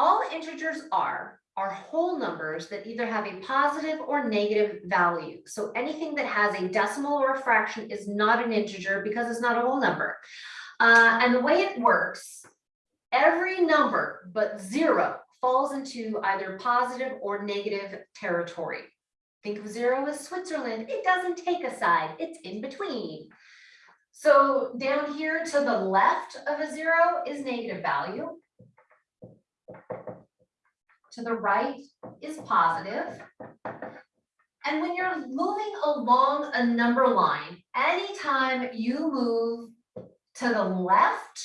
all integers are are whole numbers that either have a positive or negative value. So anything that has a decimal or a fraction is not an integer because it's not a whole number. Uh, and the way it works, every number but zero falls into either positive or negative territory. Think of zero as Switzerland. It doesn't take a side, it's in between. So down here to the left of a zero is negative value. To the right is positive. And when you're moving along a number line, anytime you move to the left,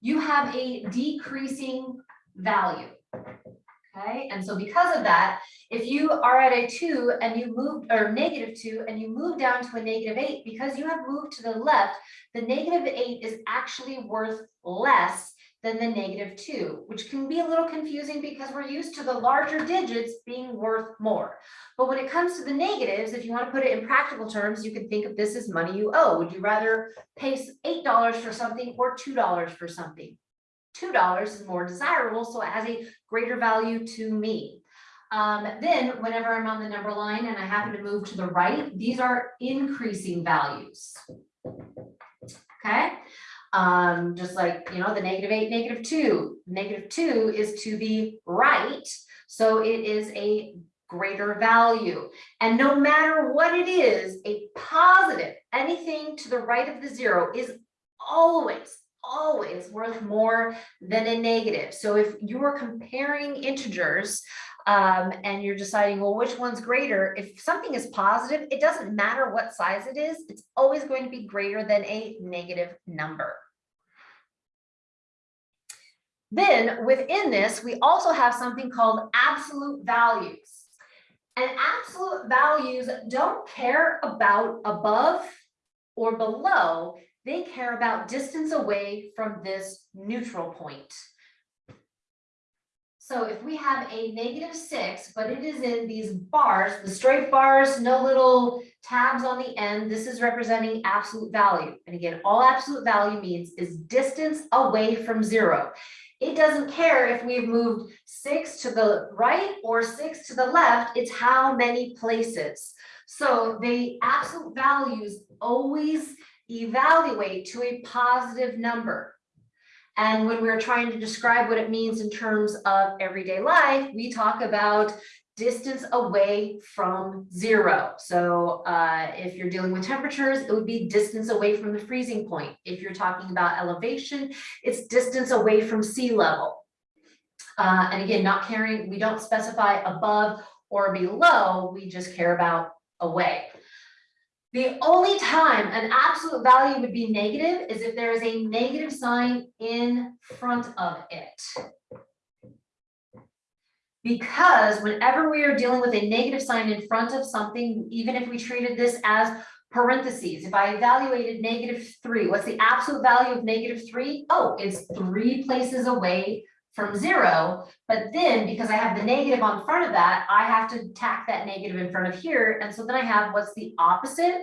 you have a decreasing value. Okay, and so because of that, if you are at a two and you move, or negative two, and you move down to a negative eight, because you have moved to the left, the negative eight is actually worth less than the negative two, which can be a little confusing because we're used to the larger digits being worth more. But when it comes to the negatives, if you want to put it in practical terms, you can think of this as money you owe. Would you rather pay eight dollars for something or two dollars for something? Two dollars is more desirable, so it has a greater value to me. Um, then whenever I'm on the number line and I happen to move to the right, these are increasing values. Okay, um, just like, you know, the negative eight, negative two, negative two is to the right. So it is a greater value. And no matter what it is, a positive, anything to the right of the zero is always, always worth more than a negative. So if you are comparing integers, um, and you're deciding, well, which one's greater? If something is positive, it doesn't matter what size it is, it's always going to be greater than a negative number. Then within this, we also have something called absolute values. And absolute values don't care about above or below, they care about distance away from this neutral point. So if we have a negative six, but it is in these bars, the straight bars, no little tabs on the end, this is representing absolute value. And again, all absolute value means is distance away from zero. It doesn't care if we've moved six to the right or six to the left, it's how many places. So the absolute values always evaluate to a positive number. And when we're trying to describe what it means in terms of everyday life, we talk about distance away from zero. So uh, if you're dealing with temperatures, it would be distance away from the freezing point. If you're talking about elevation, it's distance away from sea level. Uh, and again, not caring, we don't specify above or below, we just care about away. The only time an absolute value would be negative is if there is a negative sign in front of it. Because whenever we are dealing with a negative sign in front of something, even if we treated this as parentheses, if I evaluated negative three, what's the absolute value of negative three? Oh, it's three places away from zero, but then because I have the negative on front of that, I have to tack that negative in front of here. And so then I have what's the opposite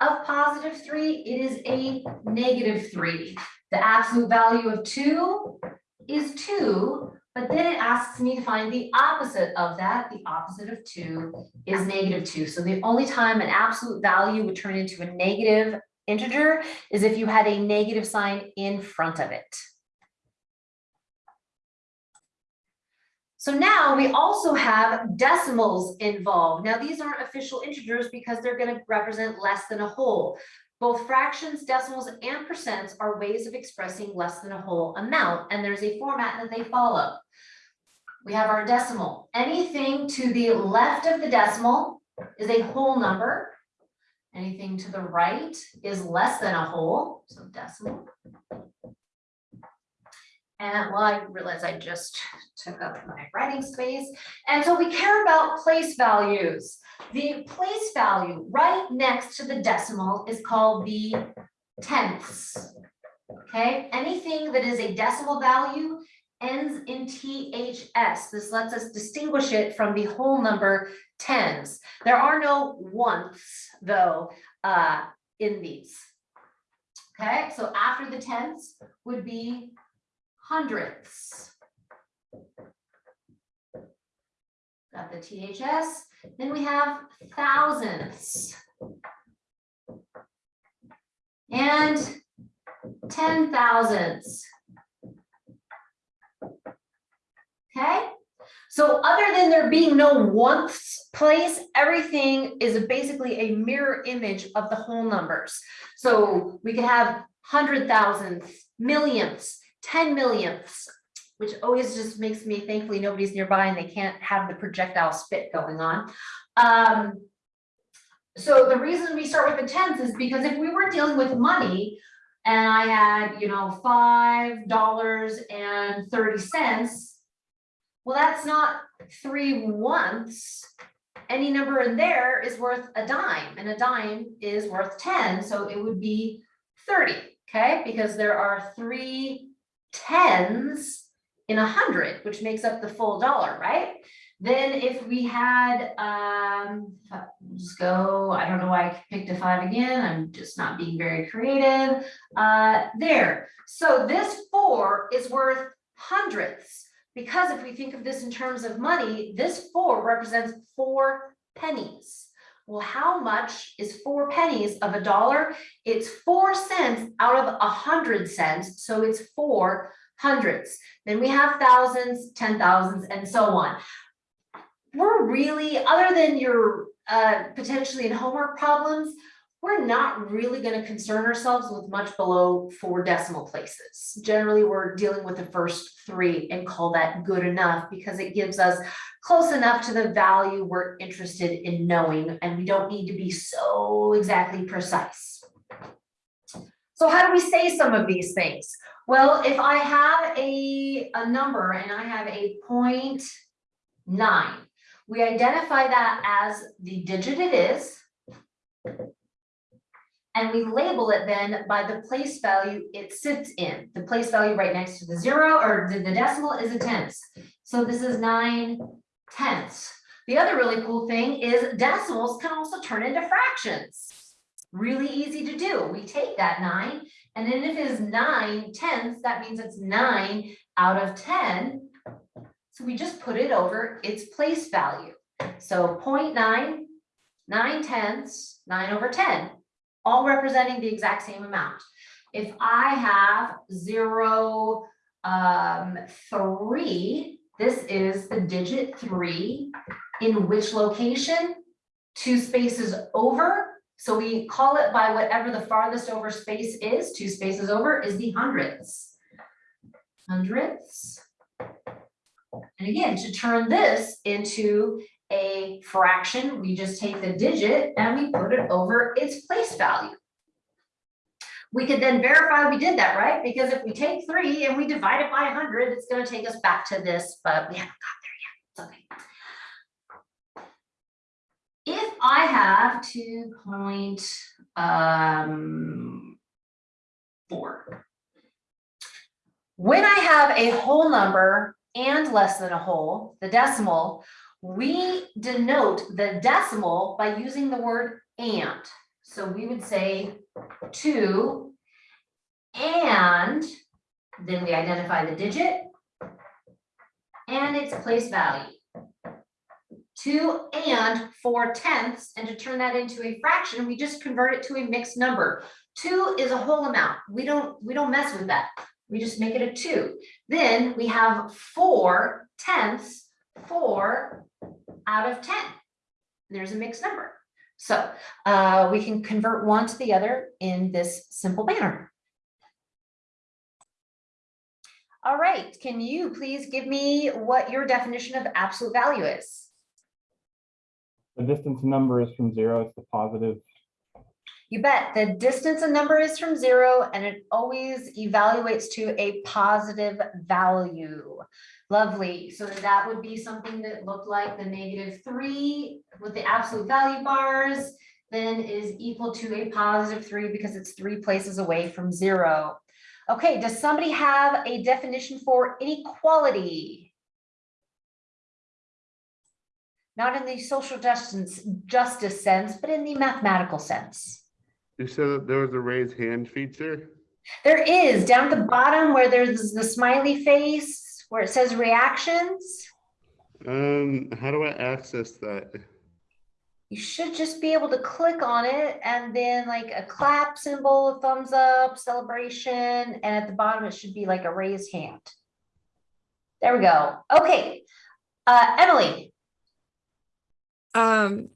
of positive three? It is a negative three. The absolute value of two is two, but then it asks me to find the opposite of that. The opposite of two is negative two. So the only time an absolute value would turn into a negative integer is if you had a negative sign in front of it. So now we also have decimals involved. Now these aren't official integers because they're going to represent less than a whole. Both fractions, decimals, and percents are ways of expressing less than a whole amount, and there's a format that they follow. We have our decimal. Anything to the left of the decimal is a whole number. Anything to the right is less than a whole, so decimal. And well, I realize I just took up my writing space. And so we care about place values. The place value right next to the decimal is called the tenths. Okay, anything that is a decimal value ends in THS. This lets us distinguish it from the whole number tens. There are no once though uh, in these. Okay, so after the tenths would be hundredths. Got the THS, then we have thousands. And ten thousands. Okay, so other than there being no once place, everything is basically a mirror image of the whole numbers. So we could have hundred thousands, millionths, ten millionths, which always just makes me thankfully nobody's nearby and they can't have the projectile spit going on. Um, so the reason we start with the tens is because if we were dealing with money and I had, you know, five dollars and thirty cents, well, that's not three once. Any number in there is worth a dime and a dime is worth ten, so it would be thirty, okay? Because there are three tens in a hundred, which makes up the full dollar, right? Then if we had, um, just go, I don't know why I picked a five again, I'm just not being very creative. Uh, there, so this four is worth hundredths. Because if we think of this in terms of money, this four represents four pennies. Well, how much is four pennies of a dollar? It's four cents out of a hundred cents, so it's four hundreds. Then we have thousands, ten thousands, and so on. We're really, other than your uh, potentially in homework problems, we're not really going to concern ourselves with much below four decimal places. Generally, we're dealing with the first three and call that good enough because it gives us close enough to the value we're interested in knowing, and we don't need to be so exactly precise. So how do we say some of these things? Well, if I have a, a number and I have a point nine, we identify that as the digit it is. And we label it then by the place value it sits in. The place value right next to the zero or the, decimal is a tenth. So this is nine tenths. The other really cool thing is decimals can also turn into fractions. Really easy to do. We take that nine and then if it is nine tenths, that means it's nine out of 10. So we just put it over its place value. So 0.9, nine tenths, nine over 10 all representing the exact same amount. If I have zero, um, three, this is the digit three, in which location? Two spaces over, so we call it by whatever the farthest over space is, two spaces over is the hundredths. Hundredths. And again, to turn this into a fraction, we just take the digit and we put it over its place value. We could then verify we did that, right? Because if we take three and we divide it by hundred, it's gonna take us back to this, but we haven't got there yet. It's okay. If I have 2.4, um. When I have a whole number and less than a whole, the decimal, we denote the decimal by using the word and. So we would say two and then we identify the digit and its place value. Two and four tenths, and to turn that into a fraction, we just convert it to a mixed number. Two is a whole amount. We don't, we don't mess with that. We just make it a two. Then we have four tenths, four out of 10. There's a mixed number. So uh, we can convert one to the other in this simple manner. All right, can you please give me what your definition of absolute value is? The distance a number is from zero, it's the positive. You bet. The distance a number is from zero and it always evaluates to a positive value. Lovely. So that would be something that looked like the negative three with the absolute value bars then is equal to a positive three because it's three places away from zero. Okay, does somebody have a definition for inequality? Not in the social justice, justice sense, but in the mathematical sense. You said that there was a raise hand feature? There is, down at the bottom where there's the smiley face, where it says reactions. Um, how do I access that? You should just be able to click on it and then like a clap symbol, a thumbs up, celebration, and at the bottom it should be like a raised hand. There we go. Okay. Uh, Emily, Um,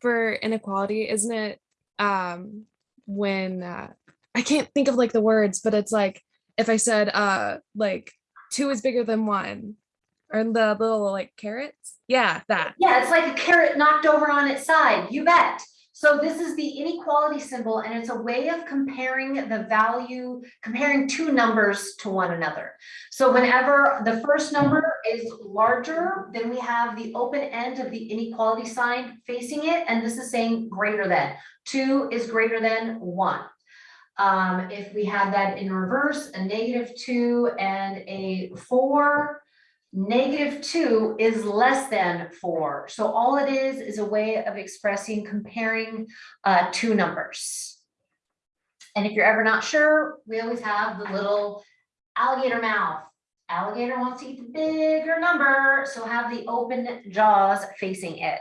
for inequality, isn't it, um, when, uh, I can't think of like the words, but it's like, if I said, uh, like, two is bigger than one, or the little like carrots, yeah, that. yeah, it's like a carrot knocked over on its side. You bet. So this is the inequality symbol and it's a way of comparing the value, comparing two numbers to one another. So whenever the first number is larger, then we have the open end of the inequality sign facing it, and this is saying greater than. Two is greater than one. Um, if we have that in reverse, a negative two and a four, negative two is less than four. So all it is, is a way of expressing, comparing uh, two numbers. And if you're ever not sure, we always have the little alligator mouth. Alligator wants to eat the bigger number, so have the open jaws facing it.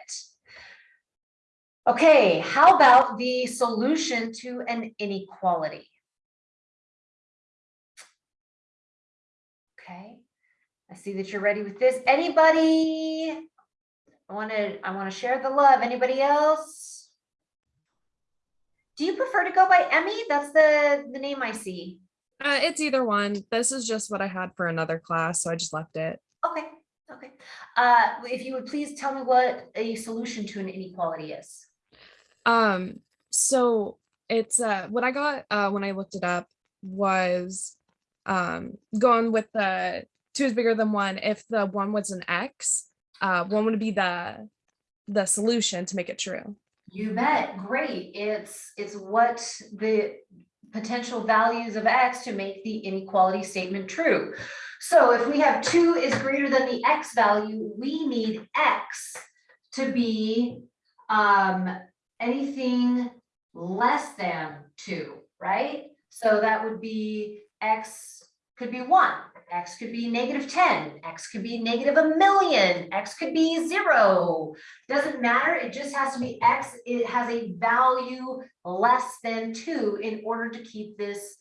Okay, how about the solution to an inequality? Okay, I see that you're ready with this. Anybody? I want to, I want to share the love. Anybody else? Do you prefer to go by Emmy? That's the, the name I see. Uh, it's either one. This is just what I had for another class, so I just left it. Okay, okay. Uh, if you would please tell me what a solution to an inequality is. Um, so it's uh what I got uh when I looked it up was um going with the two is bigger than one. If the one was an X, uh one would be the the solution to make it true. You bet, great. It's, it's what the potential values of X to make the inequality statement true. So if we have two is greater than the X value, we need X to be um, anything less than two, right? So that would be X could be one, X could be negative ten, X could be negative a million, X could be zero. Doesn't matter, it just has to be X, it has a value less than two in order to keep this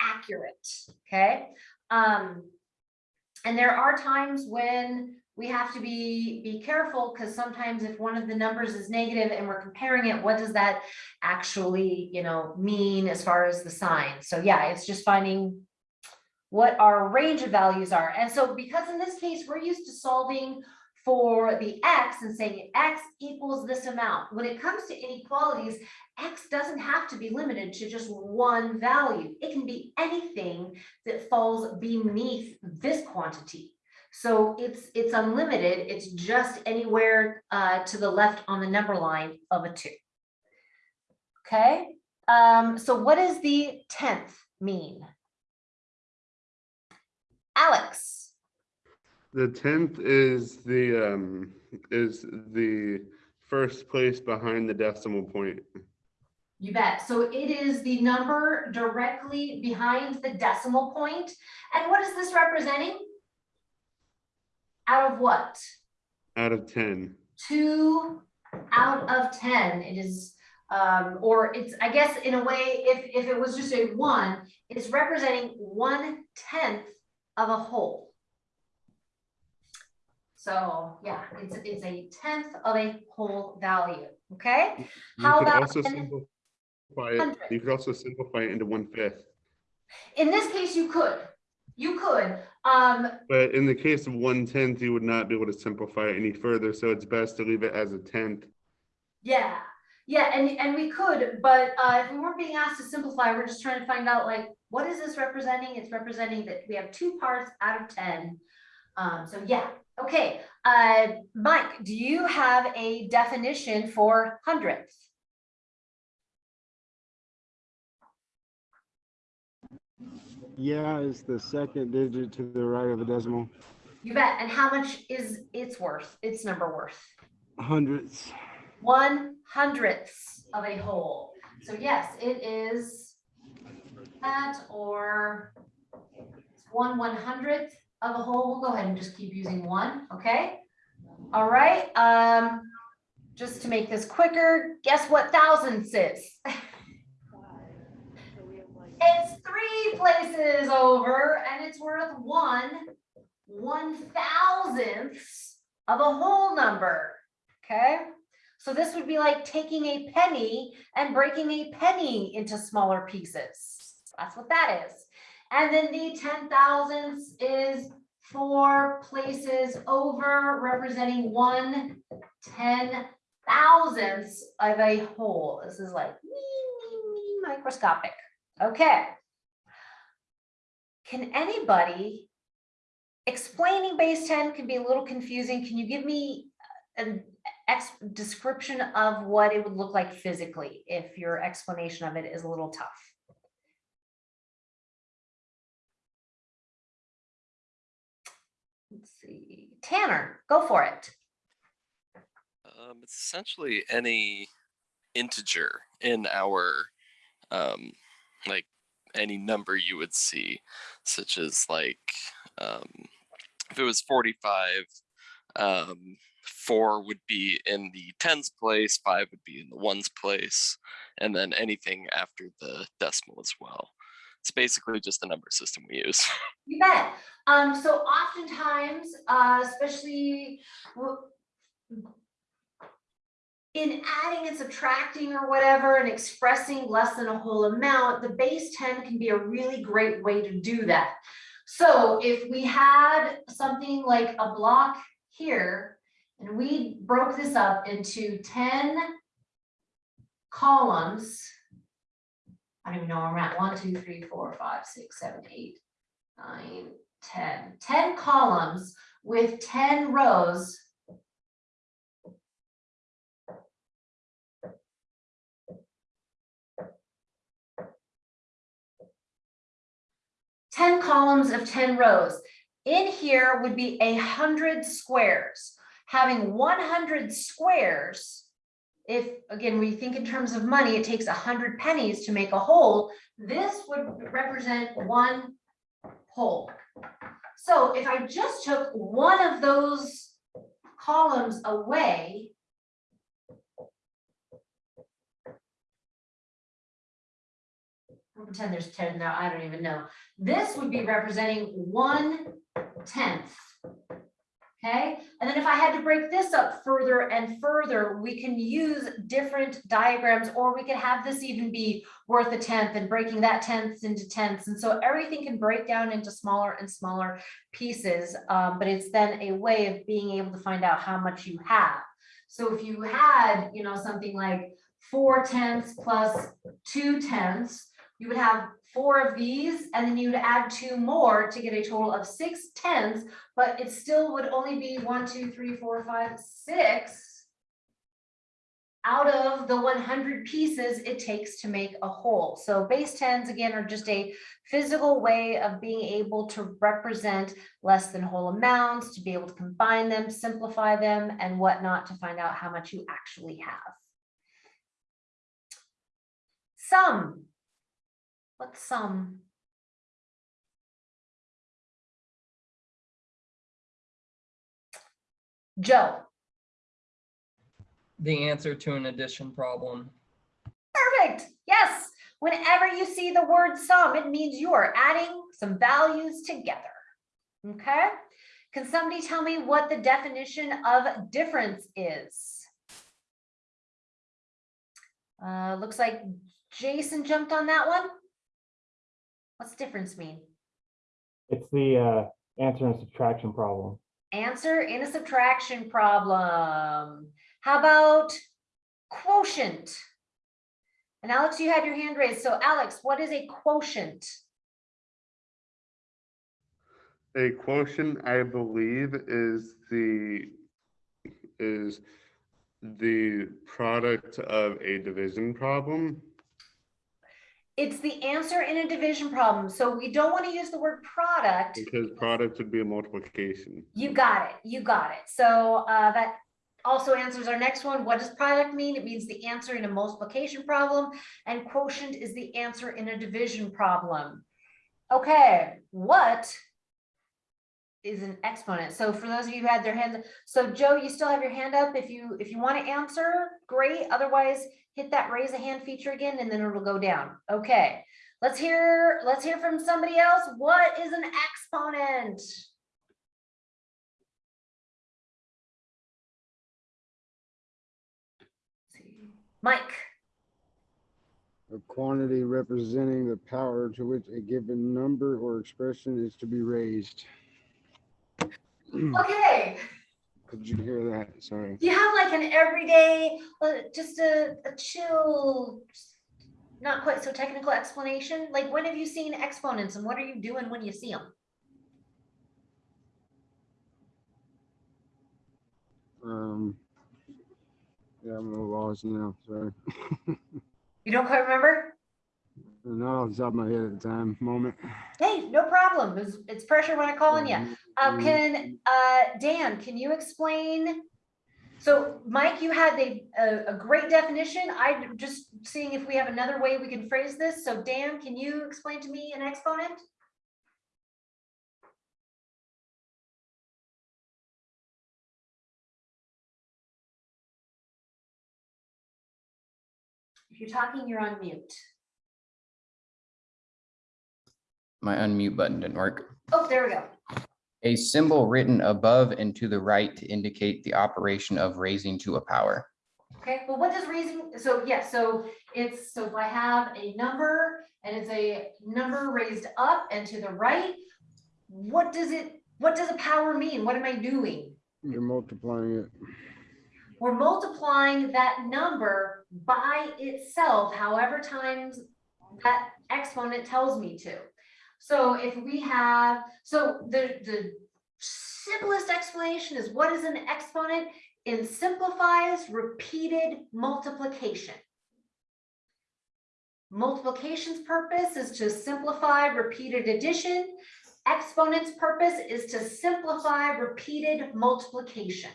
accurate, okay? Um, and there are times when we have to be, be careful, because sometimes if one of the numbers is negative and we're comparing it, what does that actually, you know, mean as far as the sign? So yeah, it's just finding what our range of values are. And so because in this case, we're used to solving for the X and saying X equals this amount. When it comes to inequalities, X doesn't have to be limited to just one value. It can be anything that falls beneath this quantity. So it's, it's unlimited. It's just anywhere uh, to the left on the number line of a two. Okay, um, so what does the tenth mean? Alex, The tenth is the, um, is the first place behind the decimal point. you bet. So it is the number directly behind the decimal point. And what is this representing? Out of what? Out of ten. Two out of ten. It is, um, or it's, I guess, in a way, if, if it was just a one, it's representing one tenth of a whole. So, yeah, it's, it's a tenth of a whole value, okay? You How could about also simplify it, you could also simplify it into one fifth. In this case, you could, you could, um, But in the case of one tenth, you would not be able to simplify it any further, so it's best to leave it as a tenth. yeah, yeah, and, and we could, but, uh, if we weren't being asked to simplify, we're just trying to find out like, what is this representing? It's representing that we have two parts out of ten. Um, so yeah, okay, uh, Mike, do you have a definition for hundredth? Yeah, it's the second digit to the right of a decimal. You bet, and how much is its worth, its number worth? Hundreds. one hundredths of a whole. So yes, it is that or it's one one hundredth of a whole. We'll go ahead and just keep using one, okay? All right, um, just to make this quicker, guess what thousands is? It's three places over and it's worth one, one thousandth of a whole number, okay? So this would be like taking a penny and breaking a penny into smaller pieces. That's what that is. And then the ten thousandths is four places over representing one ten thousandths of a whole. This is like microscopic. Okay. Can anybody, explaining base ten can be a little confusing. Can you give me an description of what it would look like physically if your explanation of it is a little tough? Let's see, Tanner, go for it. Um, it's essentially any integer in our, um, like any number you would see, such as like, um, if it was 45, um, four would be in the tens place, five would be in the ones place, and then anything after the decimal as well. It's basically just the number system we use. You bet. Um, so oftentimes, uh, especially in adding and subtracting or whatever and expressing less than a whole amount, the base ten can be a really great way to do that. So if we had something like a block here and we broke this up into ten columns. I don't even know where I'm at. One, two, three, four, five, six, seven, eight, nine, 10, 10 columns with ten rows. Ten columns of ten rows. In here would be a hundred squares. Having one hundred squares, if, again, we think in terms of money, it takes a hundred pennies to make a whole. This would represent one whole. So if I just took one of those columns away. Pretend there's ten now, I don't even know. This would be representing one tenth. Okay, and then if I had to break this up further and further, we can use different diagrams, or we could have this even be worth a tenth and breaking that tenths into tenths. And so everything can break down into smaller and smaller pieces, um, but it's then a way of being able to find out how much you have. So if you had, you know, something like four tenths plus two tenths, you would have four of these, and then you'd add two more to get a total of six tens, but it still would only be one, two, three, four, five, six out of the one hundred pieces it takes to make a whole. So base tens, again, are just a physical way of being able to represent less than whole amounts, to be able to combine them, simplify them, and whatnot to find out how much you actually have. Sum. What's sum? Joe, the answer to an addition problem. perfect. Yes. Whenever you see the word sum, it means you are adding some values together. Okay? Can somebody tell me what the definition of difference is? Uh, looks like Jason jumped on that one. What's difference mean? It's the uh, answer and subtraction problem. Answer in a subtraction problem. How about quotient? And Alex, you had your hand raised. So Alex, what is a quotient? A quotient, I believe, is the is the product of a division problem. It's the answer in a division problem. So we don't want to use the word product. Because product would be a multiplication. You got it. You got it. So uh, that also answers our next one. What does product mean? It means the answer in a multiplication problem and quotient is the answer in a division problem. Okay, what is an exponent? So for those of you who had their hands, so Joe, you still have your hand up. If you, if you want to answer, great. Otherwise, hit that raise a hand feature again and then it'll go down. Okay. Let's hear, let's hear from somebody else. What is an exponent? Mike, A quantity representing the power to which a given number or expression is to be raised. Okay. Could you hear that? Sorry. Do you have like an everyday, uh, just a, a chill, not quite so technical explanation? Like when have you seen exponents and what are you doing when you see them? Um, yeah, I'm a little lost now. Sorry. You don't quite remember? Not off the top of my head at the time, moment. Hey, no problem. It's, it's pressure when I'm calling you. Um, can, uh, Dan, can you explain? So Mike, you had a, a, a great definition. I'm just seeing if we have another way we can phrase this. So Dan, can you explain to me an exponent? If you're talking, you're on mute. My unmute button didn't work. Oh, there we go. A symbol written above and to the right to indicate the operation of raising to a power. Okay, well, what does raising, so yeah, so it's, so if I have a number and it's a number raised up and to the right, what does it, what does a power mean? What am I doing? You're multiplying it. We're multiplying that number by itself, however times that exponent tells me to. So if we have, so the, the simplest explanation is what is an exponent? It simplifies repeated multiplication. Multiplication's purpose is to simplify repeated addition. Exponent's purpose is to simplify repeated multiplication.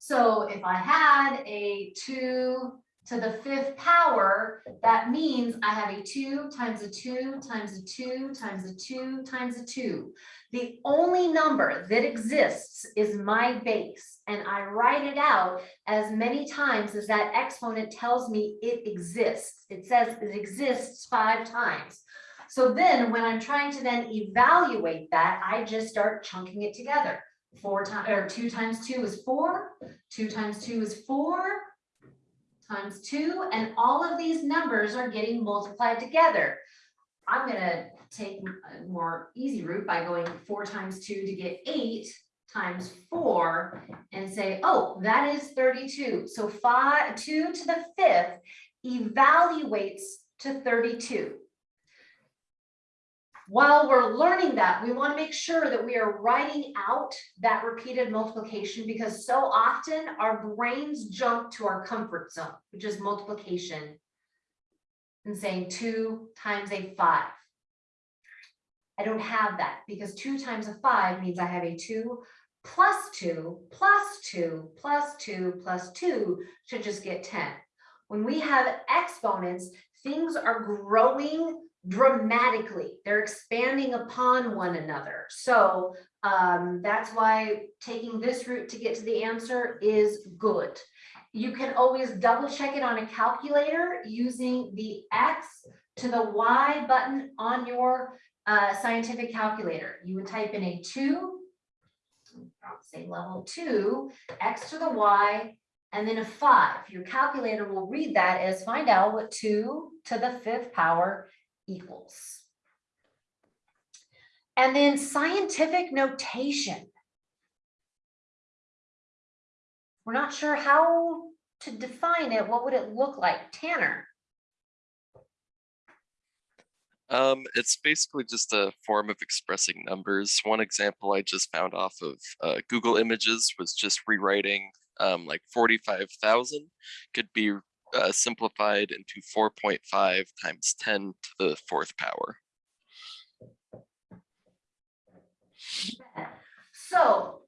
So if I had a two to the fifth power, that means I have a two times a two times a two times a two times a two. The only number that exists is my base, and I write it out as many times as that exponent tells me it exists. It says it exists five times. So then when I'm trying to then evaluate that, I just start chunking it together. Four times, or two times two is four, two times two is four, times two, and all of these numbers are getting multiplied together. I'm gonna take a more easy route by going four times two to get eight times four and say, oh, that is thirty-two. So five, two to the fifth evaluates to thirty-two. While we're learning that, we want to make sure that we are writing out that repeated multiplication because so often our brains jump to our comfort zone, which is multiplication. And saying two times a five. I don't have that because two times a five means I have a two plus two, plus two, plus two, plus two should just get ten. When we have exponents, things are growing dramatically. They're expanding upon one another. So um, that's why taking this route to get to the answer is good. You can always double check it on a calculator using the X to the Y button on your uh, scientific calculator. You would type in a two, say level two, X to the Y, and then a five. Your calculator will read that as find out what two to the fifth power equals. And then scientific notation. We're not sure how to define it. What would it look like? Tanner? Um, it's basically just a form of expressing numbers. One example I just found off of uh, Google Images was just rewriting um, like 45,000 could be uh, simplified into 4.5 times 10 to the fourth power. So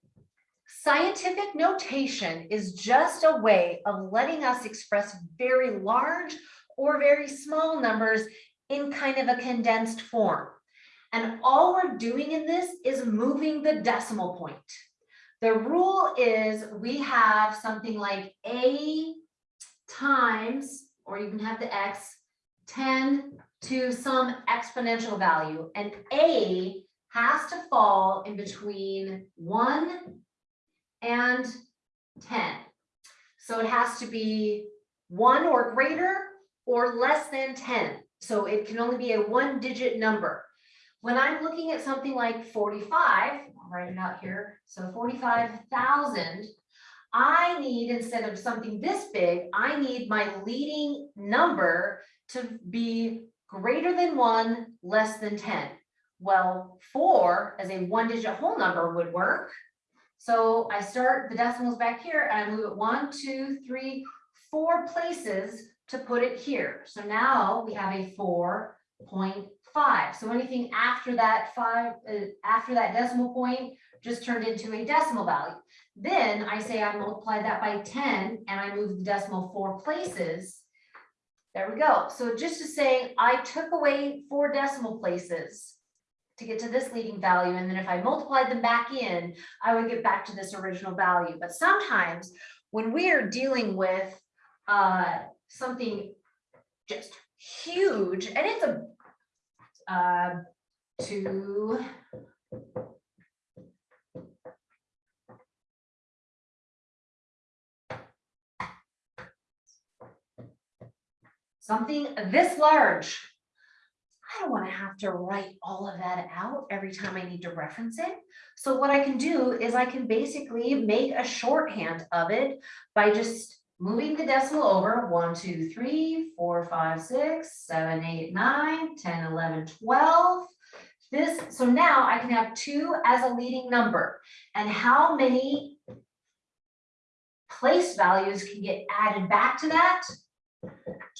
scientific notation is just a way of letting us express very large or very small numbers in kind of a condensed form. And all we're doing in this is moving the decimal point. The rule is we have something like A times, or you can have the X, ten to some exponential value, and A has to fall in between one and ten. So it has to be one or greater or less than ten. So it can only be a one digit number. When I'm looking at something like forty-five, I'll write it out here, so forty-five thousand. I need, instead of something this big, I need my leading number to be greater than one, less than ten. Well, four as a one digit whole number would work. So I start the decimals back here and I move it one, two, three, four places to put it here. So now we have a four point five. So anything after that five, uh, after that decimal point just turned into a decimal value. Then I say I multiply that by ten and I move the decimal four places. There we go. So just to say, I took away four decimal places to get to this leading value, and then if I multiplied them back in, I would get back to this original value. But sometimes when we are dealing with uh, something just huge, and it's a uh, two. Something this large. I don't want to have to write all of that out every time I need to reference it. So what I can do is I can basically make a shorthand of it by just moving the decimal over, one, two, three, four, five, six, seven, eight, nine, 10, 11, 12. This, so now I can have two as a leading number. And how many place values can get added back to that?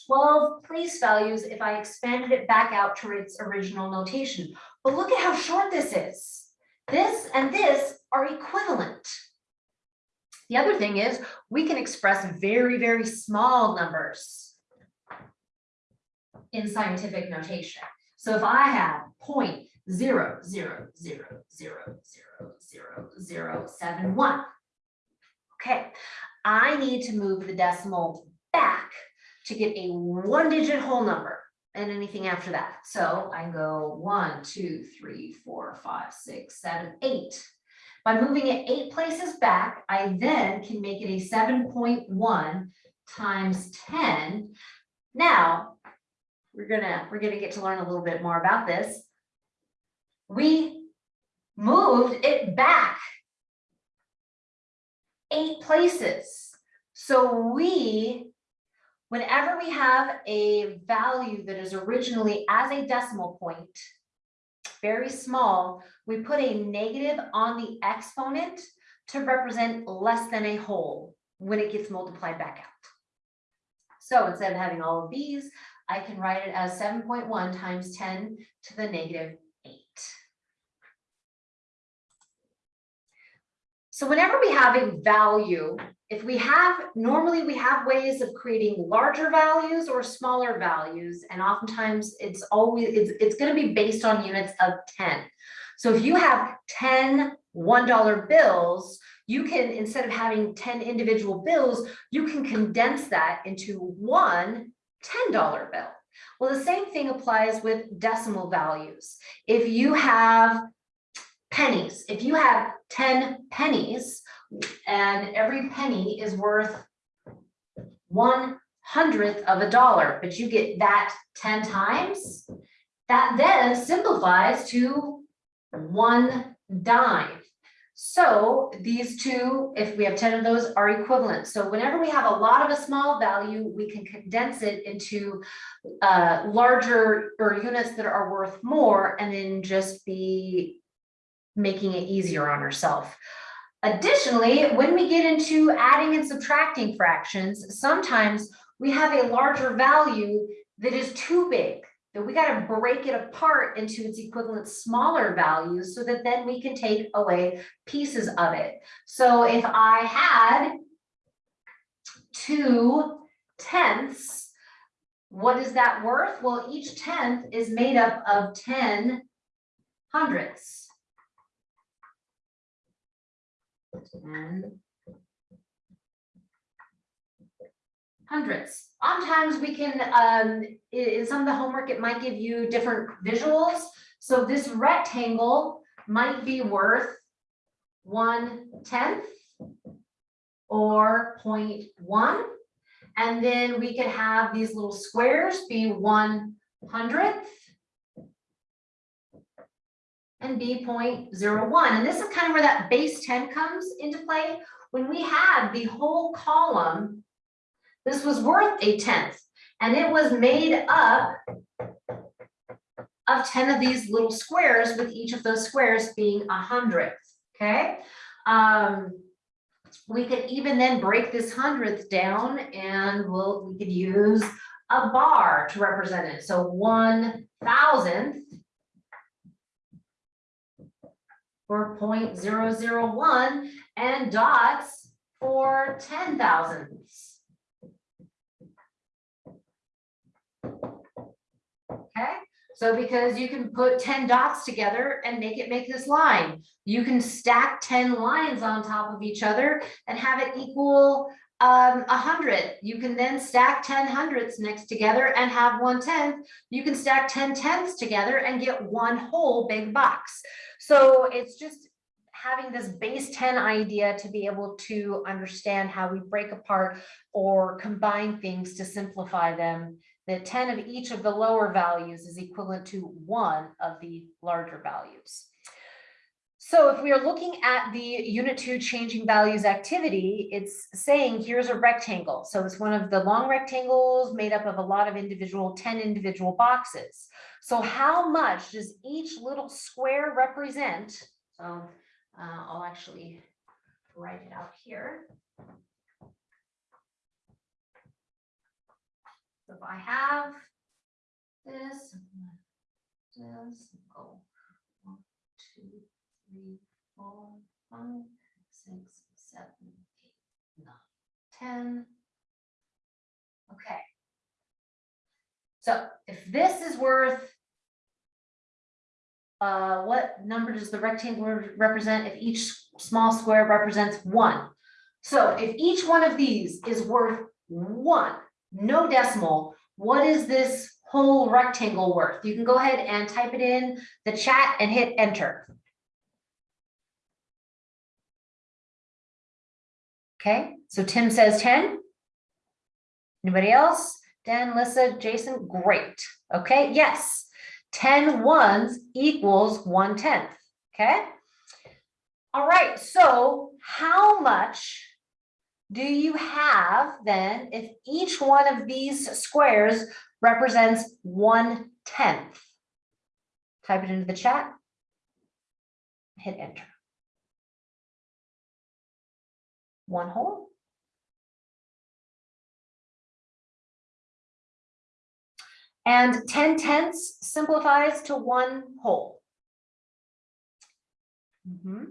12 place values if I expanded it back out to its original notation. But look at how short this is. This and this are equivalent. The other thing is we can express very, very small numbers in scientific notation. So if I have point zero, zero, zero, zero, zero, zero, zero, seven, one. Okay, I need to move the decimal back to get a one digit whole number and anything after that. So I go one, two, three, four, five, six, seven, eight. By moving it eight places back, I then can make it a seven point one times ten. Now, we're gonna, we're gonna get to learn a little bit more about this. We moved it back eight places. So we Whenever we have a value that is originally as a decimal point, very small, we put a negative on the exponent to represent less than a whole when it gets multiplied back out. So instead of having all of these, I can write it as seven point one times ten to the negative eight. So whenever we have a value if we have, normally we have ways of creating larger values or smaller values, and oftentimes it's always, it's, it's gonna be based on units of ten. So if you have 10 $1 bills, you can, instead of having 10 individual bills, you can condense that into one $10 bill. Well, the same thing applies with decimal values. If you have pennies, if you have 10 pennies, and every penny is worth one hundredth of a dollar, but you get that ten times, that then simplifies to one dime. So these two, if we have ten of those, are equivalent. So whenever we have a lot of a small value, we can condense it into uh, larger or units that are worth more and then just be making it easier on herself. Additionally, when we get into adding and subtracting fractions, sometimes we have a larger value that is too big, that we got to break it apart into its equivalent smaller values so that then we can take away pieces of it. So if I had two tenths, what is that worth? Well, each tenth is made up of 10 hundredths. And hundredths. Sometimes we can, um, in some of the homework, it might give you different visuals. So this rectangle might be worth one tenth or 0.1, And then we could have these little squares be one hundredth and 0.01. And this is kind of where that base ten comes into play. When we had the whole column, this was worth a tenth, and it was made up of ten of these little squares, with each of those squares being a hundredth, okay? Um, we could even then break this hundredth down and we'll, we could use a bar to represent it. So one thousandth for 0.001 and dots for ten thousandths. Okay, so because you can put ten dots together and make it make this line. You can stack ten lines on top of each other and have it equal um a hundred. You can then stack ten hundredths next together and have one tenth. You can stack ten tenths together and get one whole big box. So it's just having this base ten idea to be able to understand how we break apart or combine things to simplify them. The ten of each of the lower values is equivalent to one of the larger values. So if we are looking at the unit two changing values activity, it's saying here's a rectangle. So it's one of the long rectangles made up of a lot of individual, 10 individual boxes. So how much does each little square represent? So uh, I'll actually write it out here. So if I have this, this, oh, one, two, three, four, five, six, seven, eight, nine, ten. Okay. So if this is worth uh, what number does the rectangle represent if each small square represents one? So if each one of these is worth one, no decimal, what is this whole rectangle worth? You can go ahead and type it in the chat and hit enter. Okay, so Tim says ten. Anybody else? Dan, Lissa, Jason, great. Okay, yes. 10 ones equals one tenth, okay? All right, so how much do you have then if each one of these squares represents one tenth? Type it into the chat. Hit enter. One whole. And ten tenths simplifies to one whole. Mhm.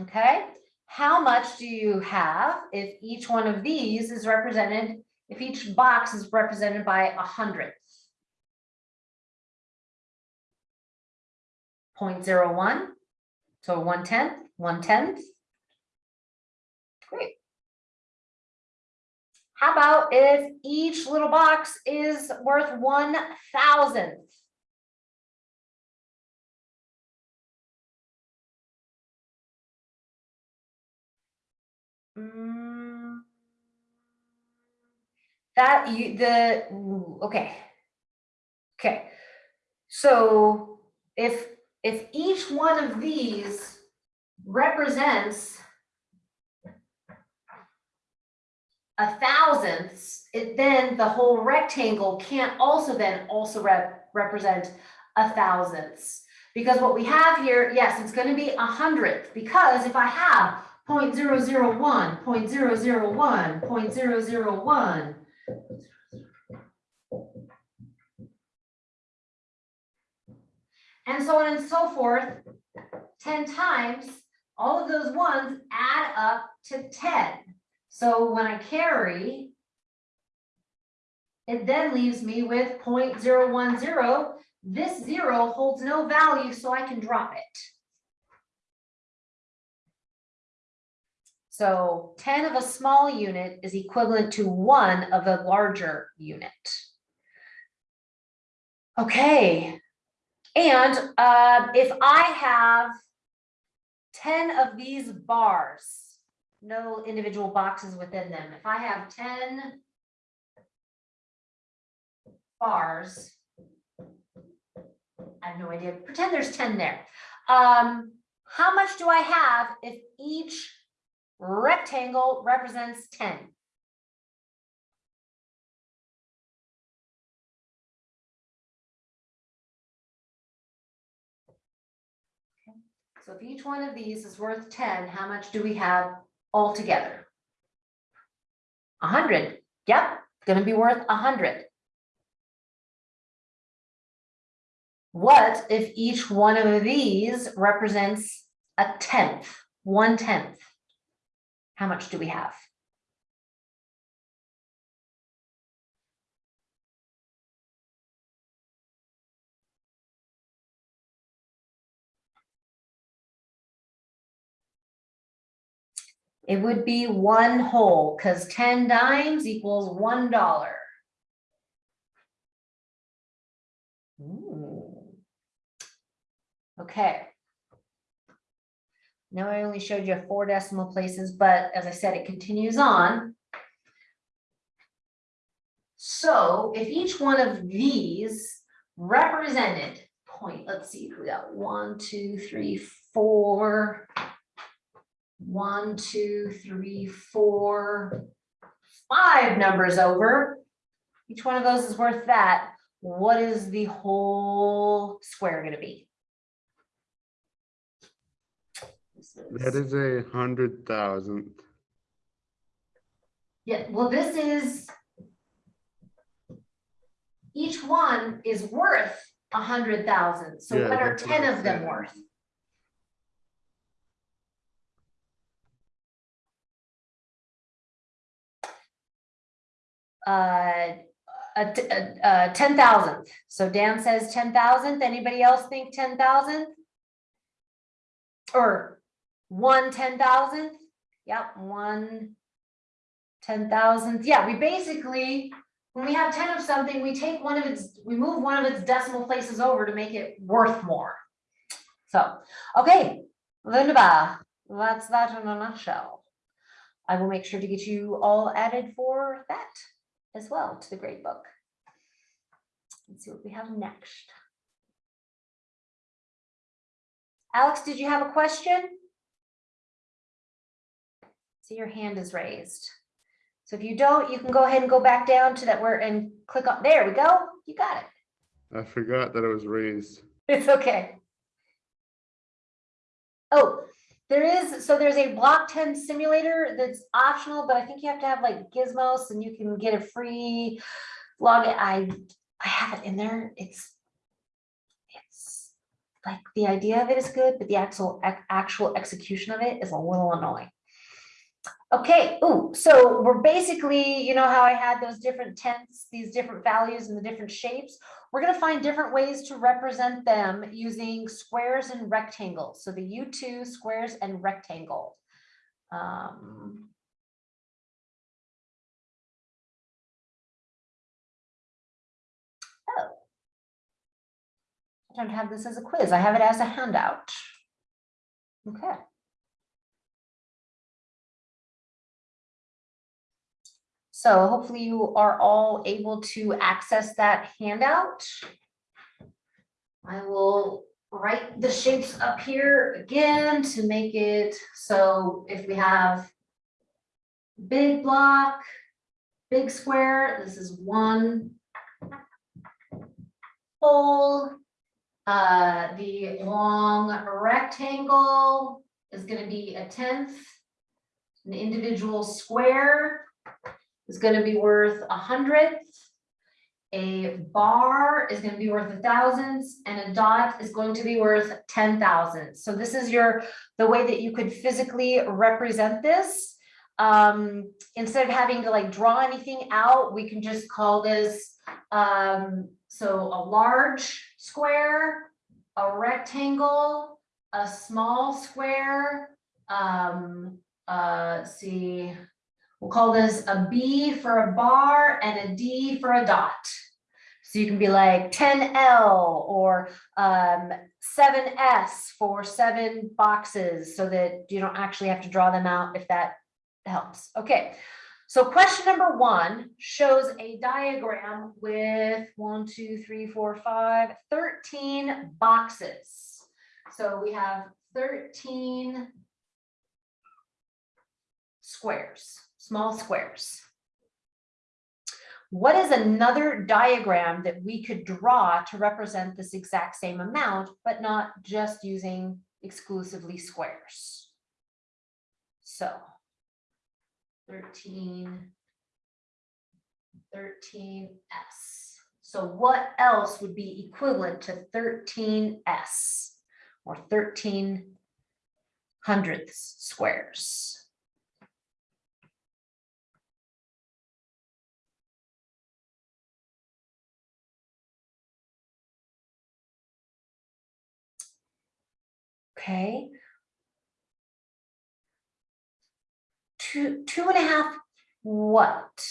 Okay, how much do you have if each one of these is represented, if each box is represented by a hundredth? Point zero one, so one tenth, one tenth. Great. How about if each little box is worth one thousandth? Mm. That you, the, okay. Okay, so if, if each one of these represents a thousandths, it then, the whole rectangle can't also then also rep, represent a thousandths. Because what we have here, yes, it's gonna be a hundredth, because if I have 0.001, 0.001, 0.001. And so on and so forth, ten times, all of those ones add up to ten. So when I carry, it then leaves me with 0.010. this zero holds no value, so I can drop it. So ten of a small unit is equivalent to one of a larger unit. Okay. And uh, if I have ten of these bars, no individual boxes within them, if I have ten bars, I have no idea, pretend there's ten there. Um, how much do I have if each rectangle represents ten? So if each one of these is worth ten, how much do we have altogether? A hundred, yep, gonna be worth a hundred. What if each one of these represents a tenth, one tenth? How much do we have? It would be one whole, because ten dimes equals one dollar. Okay. Now I only showed you four decimal places, but as I said, it continues on. So if each one of these represented point, let's see, we got one, two, three, four. One, two, three, four, five numbers over. Each one of those is worth that. What is the whole square gonna be? This That is a hundred thousand. Yeah, well, this is. Each one is worth a hundred thousand, so Yeah, what are that's what ten of them worth? Uh, a, a- a ten thousandth, so Dan says ten thousandth, anybody else think ten thousandth? Or one ten thousandth, yep, one ten thousandth, yeah, we basically, when we have ten of something, we take one of its, we move one of its decimal places over to make it worth more. So, okay, wunderbar, that's that in a nutshell. I will make sure to get you all added for that as well to the grade book. Let's see what we have next. Alex, did you have a question? See, your hand is raised. So if you don't, you can go ahead and go back down to that where and click on, there we go, you got it. I forgot that it was raised. It's okay. Oh, there is, so there's a block ten simulator that's optional, but I think you have to have like gizmos and you can get a free log. I, I have it in there. It's, it's like the idea of it is good, but the actual, actual execution of it is a little annoying. Okay, ooh, so we're basically, you know how I had those different tenths, these different values and the different shapes? We're gonna find different ways to represent them using squares and rectangles. So the U two squares and rectangle. Um, Oh. I don't have this as a quiz. I have it as a handout. Okay. So hopefully you are all able to access that handout. I will write the shapes up here again to make it so if we have big block, big square, this is one whole. Uh, the long rectangle is gonna be a tenth. An individual square is gonna be worth a hundredth. A bar is gonna be worth a thousands and a dot is going to be worth ten thousand. So this is your, the way that you could physically represent this. Um, instead of having to like draw anything out, we can just call this, um, so a large square, a rectangle, a small square, um, uh, see, we'll call this a B for a bar and a D for a dot. So you can be like ten L or um, seven S for seven boxes so that you don't actually have to draw them out if that helps. Okay, so question number one shows a diagram with one, two, three, four, five, 13 boxes. So we have thirteen squares, small squares. What is another diagram that we could draw to represent this exact same amount, but not just using exclusively squares? So 13, 13S. So what else would be equivalent to 13S or 13 hundredths squares? Okay. Two, two and a half, what?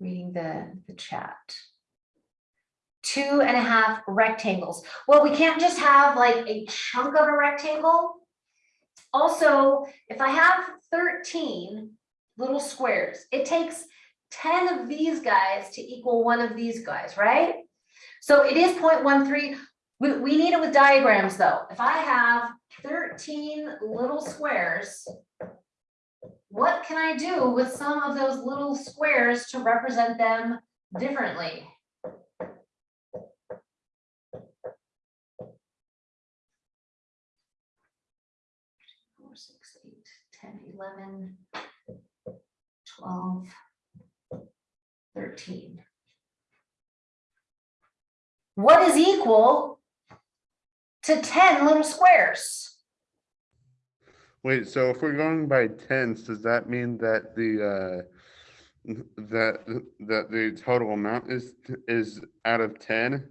Reading the, the chat. Two and a half rectangles. Well, we can't just have like a chunk of a rectangle. Also, if I have thirteen little squares, it takes ten of these guys to equal one of these guys, right? So it is 0.13. We, we need it with diagrams though. If I have thirteen little squares, what can I do with some of those little squares to represent them differently? Four, six, eight, 10, 11, 12, 13. What is equal to ten little squares? Wait, so if we're going by tens, does that mean that the, uh, that, that the total amount is, is out of ten?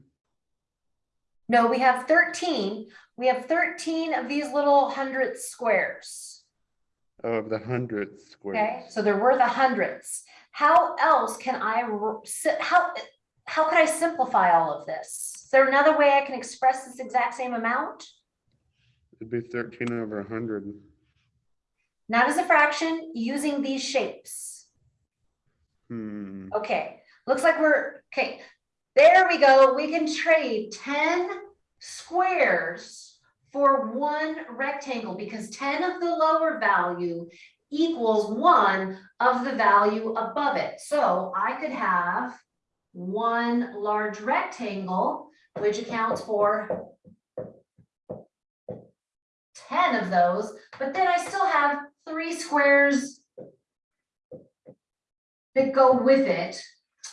No, we have thirteen. We have thirteen of these little hundredth squares. Of the hundredth Okay, squares? so there were the hundredths. How else can I, how, how could I simplify all of this? Is there another way I can express this exact same amount? It'd be thirteen over a hundred. Not as a fraction, using these shapes. Hmm, Okay, looks like we're, okay, there we go. We can trade ten squares for one rectangle because ten of the lower value equals one of the value above it. So I could have one large rectangle, which accounts for ten of those, but then I still have three squares that go with it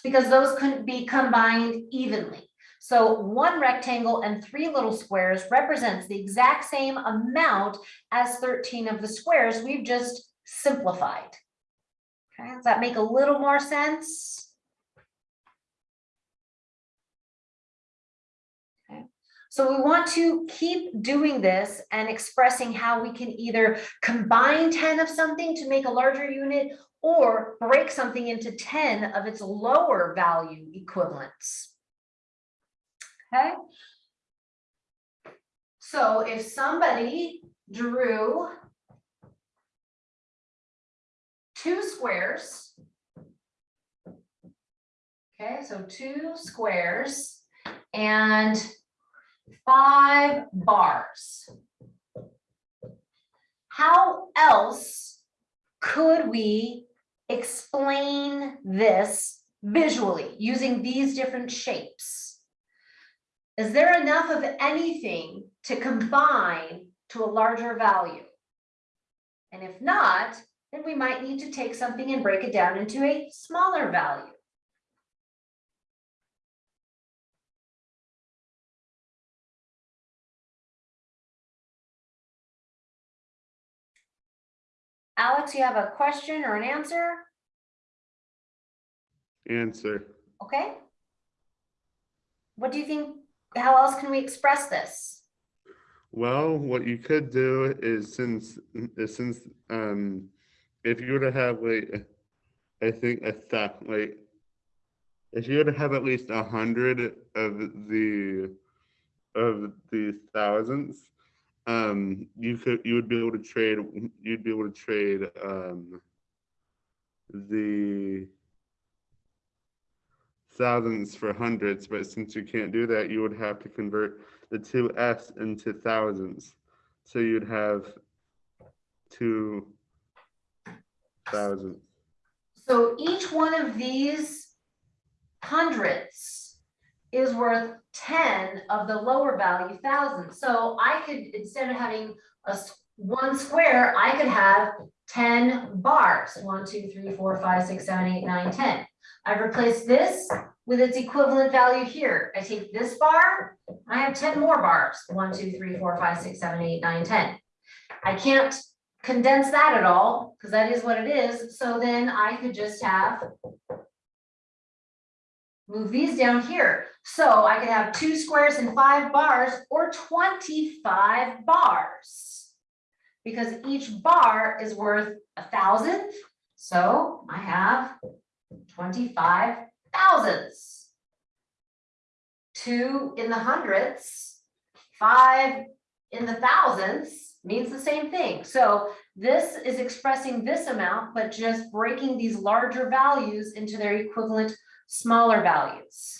because those couldn't be combined evenly. So one rectangle and three little squares represents the exact same amount as thirteen of the squares we've just simplified. Okay, does that make a little more sense? So we want to keep doing this and expressing how we can either combine ten of something to make a larger unit or break something into ten of its lower value equivalents. Okay? So if somebody drew two squares. Okay, so two squares and five bars. How else could we explain this visually using these different shapes? Is there enough of anything to combine to a larger value? And if not, then we might need to take something and break it down into a smaller value. Alex, you have a question or an answer? answer. okay? What do you think, how else can we express this? Well, what you could do is since, since, um, if you were to have like, I think a thou, like, if you were to have at least a hundred of the, of the thousands, um, you could, you would be able to trade, you'd be able to trade, um, the thousands for hundreds, but since you can't do that, you would have to convert the two S into thousands. So you'd have two thousand. So each one of these hundreds is worth ten of the lower value thousand. So I could, instead of having a one square, I could have ten bars. One, two, three, four, five, six, seven, eight, nine, ten. I've replaced this with its equivalent value here. I take this bar, I have ten more bars. One, two, three, four, five, six, seven, eight, nine, ten. I can't condense that at all, because that is what it is, so then I could just have move these down here, so I could have two squares and five bars, or twenty-five bars. Because each bar is worth a thousand, so I have twenty-five thousands. Two in the hundreds, five in the thousands means the same thing. So this is expressing this amount, but just breaking these larger values into their equivalent smaller values.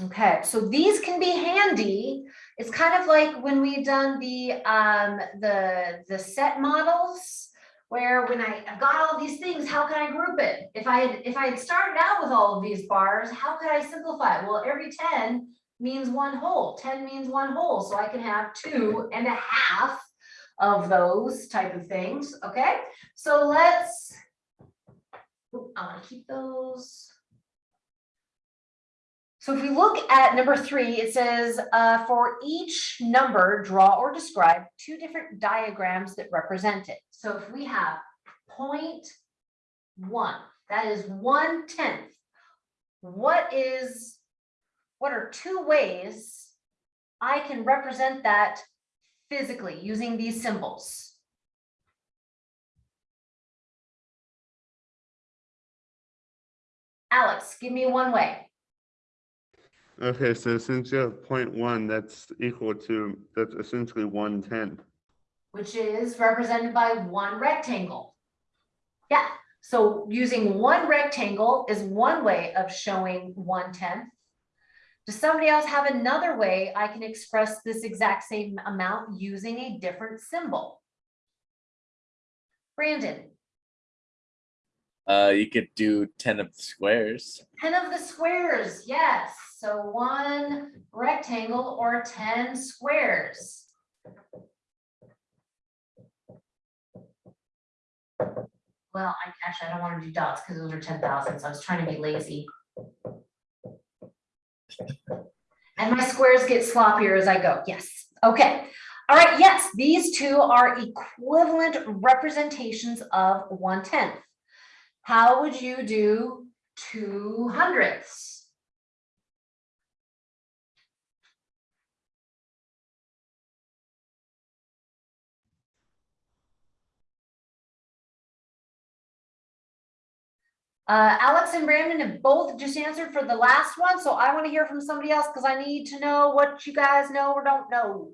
Okay, so these can be handy. It's kind of like when we've done the, um, the, the set models. Where when I, I've got all these things, how can I group it? If I, had if I had started out with all of these bars, how could I simplify? Well, every ten means one whole, ten means one whole, so I can have two and a half of those type of things, okay? So let's, I wanna keep those. So if we look at number three, it says, uh, for each number, draw or describe two different diagrams that represent it. So if we have point one, that is one tenth. What is, what are two ways I can represent that physically using these symbols? Alex, give me one way. Okay, so since you have point one, that's equal to, that's essentially one tenth. which is represented by one rectangle. Yeah, so using one rectangle is one way of showing one tenth. Does somebody else have another way I can express this exact same amount using a different symbol? Brandon, Uh, you could do ten of the squares. ten of the squares, yes, so one rectangle or ten squares. Well, I actually, I don't want to do dots because those are ten thousand, so I was trying to be lazy. And my squares get sloppier as I go, yes, okay. All right, yes, these two are equivalent representations of one tenth. How would you do two hundredths? Uh, Alex and Brandon have both just answered for the last one, so I want to hear from somebody else because I need to know what you guys know or don't know.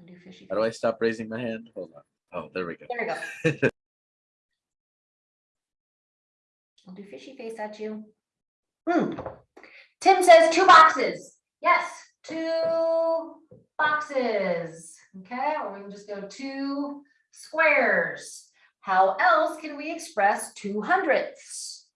I'll do fishy How do I stop raising my hand? Hold on. Oh, there we go. There we go. I'll do fishy face at you. Hmm. Tim says two boxes. Yes, two boxes. Okay, or we can just go two squares. How else can we express two hundredths?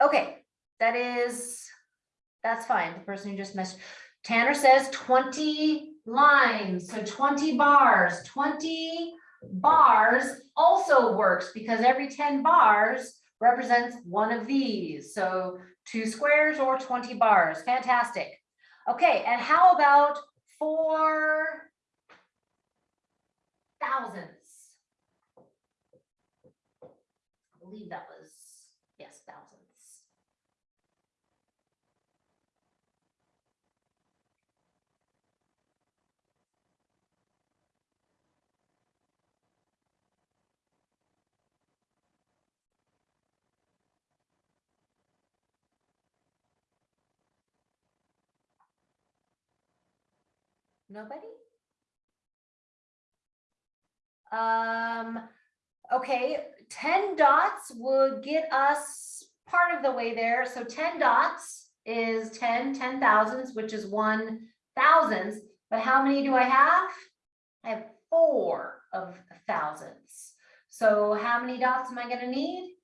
Okay, that is, that's fine. The person who just messed, Tanner says twenty lines, so twenty bars, twenty bars also works because every ten bars represents one of these. So two squares or twenty bars, fantastic. Okay, and how about four thousands? I believe that was, yes, thousands. Nobody? Um, okay, ten dots would get us part of the way there. So ten dots is 10, 10 thousandths, which is one thousandths. But how many do I have? I have four of thousandths. So how many dots am I gonna need?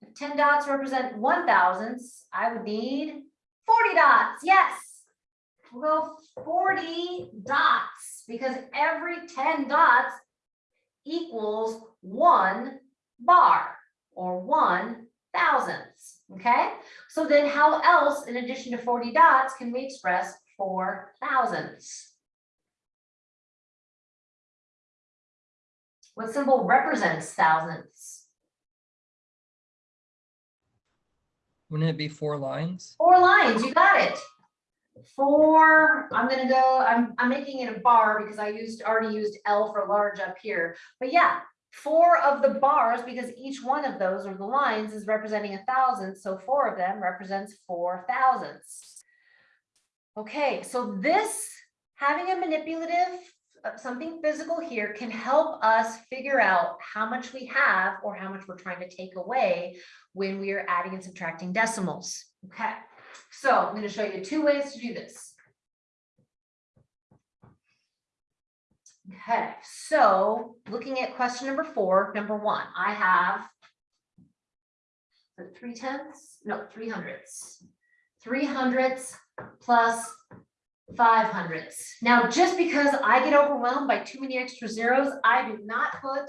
If ten dots represent one thousandths, I would need forty dots, yes. We'll go forty dots, because every ten dots equals one bar or one thousandths, okay? So then how else, in addition to forty dots, can we express four thousandths? What symbol represents thousandths? Wouldn't it be four lines? Four lines, you got it. Four, I'm gonna go, I'm, I'm making it a bar because I used, already used L for large up here. But yeah, four of the bars, because each one of those or the lines is representing a thousand, so four of them represents four thousandths. Okay, so this, having a manipulative, uh, something physical here can help us figure out how much we have or how much we're trying to take away when we are adding and subtracting decimals. Okay, so I'm going to show you two ways to do this. Okay, so looking at question number four, number one, I have three tenths, no, three hundredths. Three hundredths plus five hundredths. Now, just because I get overwhelmed by too many extra zeros, I do not put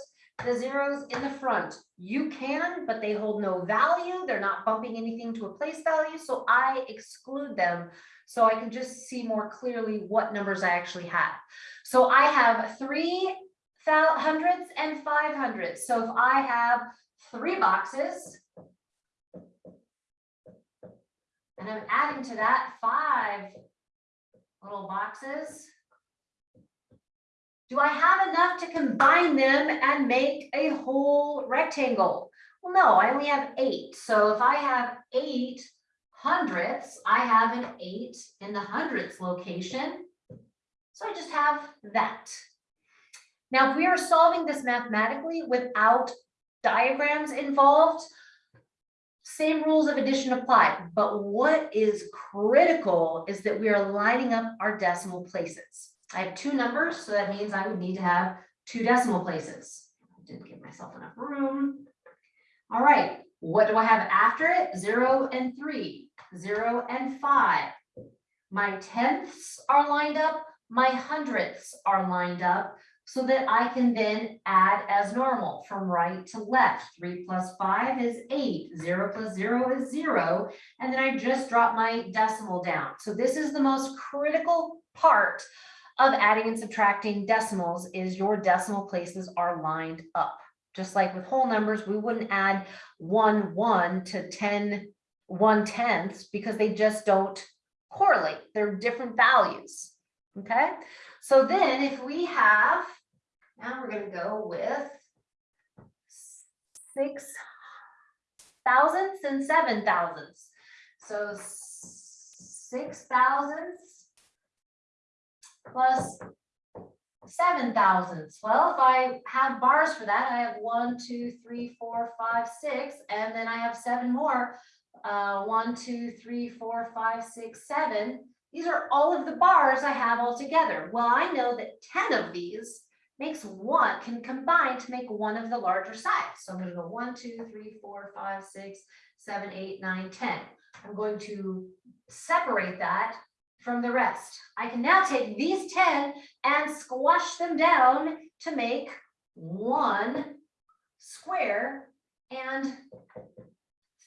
the zeros in the front. You can, but they hold no value. They're not bumping anything to a place value, so I exclude them. So I can just see more clearly what numbers I actually have. So I have three hundredths and five hundredths. So if I have three boxes, and I'm adding to that five little boxes. Do I have enough to combine them and make a whole rectangle? Well, no, I only have eight. So if I have eight hundredths, I have an eight in the hundredths location. So I just have that. Now, if we are solving this mathematically without diagrams involved, same rules of addition apply, but what is critical is that we are lining up our decimal places. I have two numbers, so that means I would need to have two decimal places. I Didn't give myself enough room. All right, what do I have after it? Zero and three, zero and five. My tenths are lined up, my hundredths are lined up, so that I can then add as normal from right to left. Three plus five is eight, zero plus zero is zero, and then I just drop my decimal down. So this is the most critical part of adding and subtracting decimals is your decimal places are lined up. Just like with whole numbers, we wouldn't add one one to 10 one tenths because they just don't correlate. They're different values. Okay, so then if we have, now we're gonna go with six thousandths and seven thousandths. So six thousandths plus seven thousandths. Well, if I have bars for that, I have one, two, three, four, five, six, and then I have seven more. Uh, one, two, three, four, five, six, seven. These are all of the bars I have all together. Well, I know that ten of these makes one, can combine to make one of the larger size. So I'm gonna go one, two, three, four, five, six, seven, eight, nine, ten. I'm going to separate that from the rest. I can now take these ten and squash them down to make one square and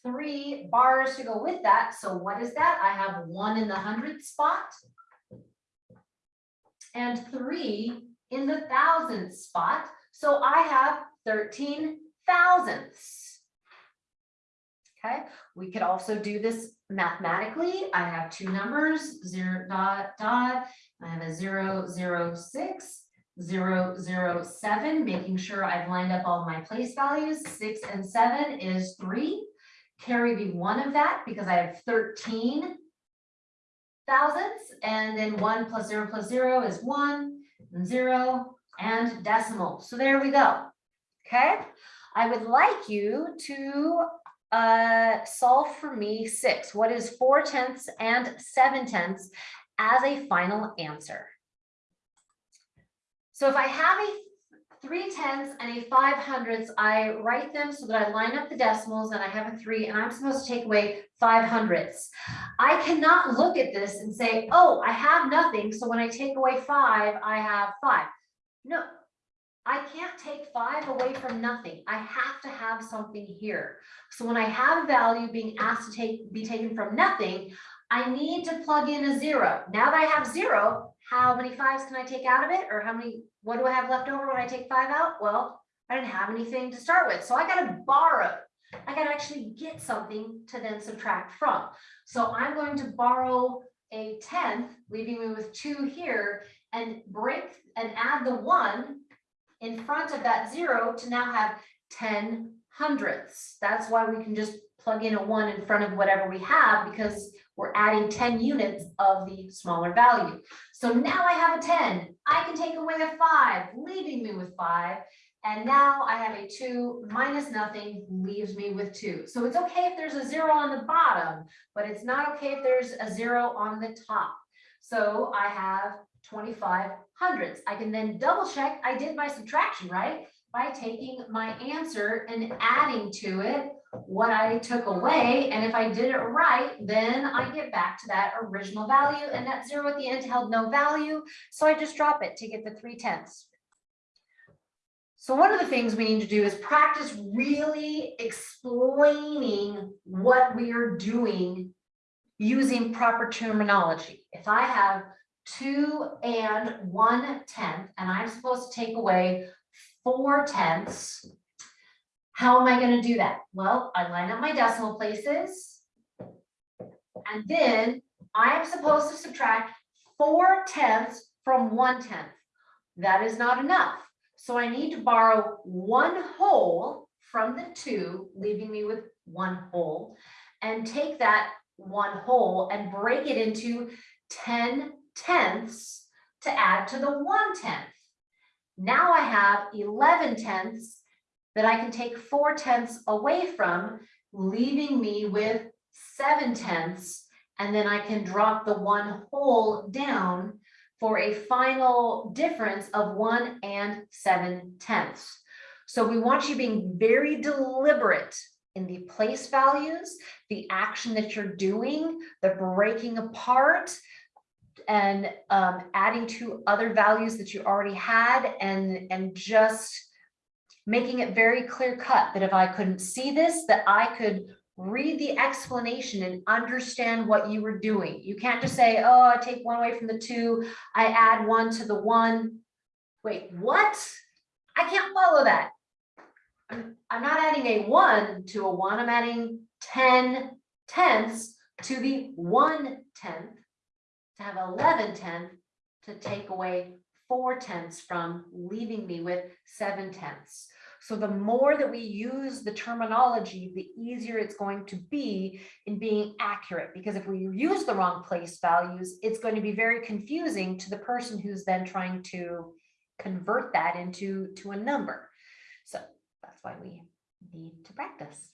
three bars to go with that. So what is that? I have one in the hundred spot and three in the thousand spot. So I have thirteen thousandths. Okay, we could also do this mathematically. I have two numbers, zero dot dot. I have a zero, zero, six, zero, zero, seven, making sure I've lined up all my place values. Six and seven is three. Carry the one of that because I have thirteen thousandths, and then one plus zero plus zero is one, and zero, and decimal. So there we go. Okay, I would like you to uh solve for me six. What is four tenths and seven tenths as a final answer? So if I have a three tenths and a five hundredths, I write them so that I line up the decimals and I have a three and I'm supposed to take away five hundredths. I cannot look at this and say, oh, I have nothing, so when I take away five, I have five. No, I can't take five away from nothing. I have to have something here. So when I have a value being asked to take, be taken from nothing, I need to plug in a zero. Now that I have zero, how many fives can I take out of it? Or how many, what do I have left over when I take five out? Well, I didn't have anything to start with, so I gotta borrow. I gotta actually get something to then subtract from. So I'm going to borrow a tenth, leaving me with two here, and break and add the one in front of that zero to now have ten hundredths. That's why we can just plug in a one in front of whatever we have because we're adding ten units of the smaller value. So now I have a ten. I can take away a five, leaving me with five. And now I have a two minus nothing leaves me with two. So it's okay if there's a zero on the bottom, but it's not okay if there's a zero on the top. So I have 25 hundredths. I can then double check I did my subtraction right by taking my answer and adding to it what I took away. And if I did it right, then I get back to that original value and that zero at the end held no value. So I just drop it to get the three tenths. So one of the things we need to do is practice really explaining what we are doing using proper terminology. If I have two and one tenth, and I'm supposed to take away four tenths, how am I gonna do that? Well, I line up my decimal places. And then I am supposed to subtract four tenths from one tenth. That is not enough. So I need to borrow one whole from the two, leaving me with one whole, and take that one whole and break it into ten tenths to add to the one tenth. Now I have eleven tenths that I can take four tenths away from, leaving me with seven tenths. And then I can drop the one whole down for a final difference of one and seven tenths. So we want you being very deliberate in the place values, the action that you're doing, the breaking apart, and um, adding to other values that you already had and, and just making it very clear cut that if I couldn't see this, that I could read the explanation and understand what you were doing. You can't just say, oh, I take one away from the two, I add one to the one. Wait, what? I can't follow that. I'm, I'm not adding a one to a one, I'm adding 10 tenths to the one tenth to have 11 tenth to take away four tenths from leaving me with seven tenths. So the more that we use the terminology, the easier it's going to be in being accurate. Because if we use the wrong place values, it's going to be very confusing to the person who's then trying to convert that into to a number. So that's why we need to practice.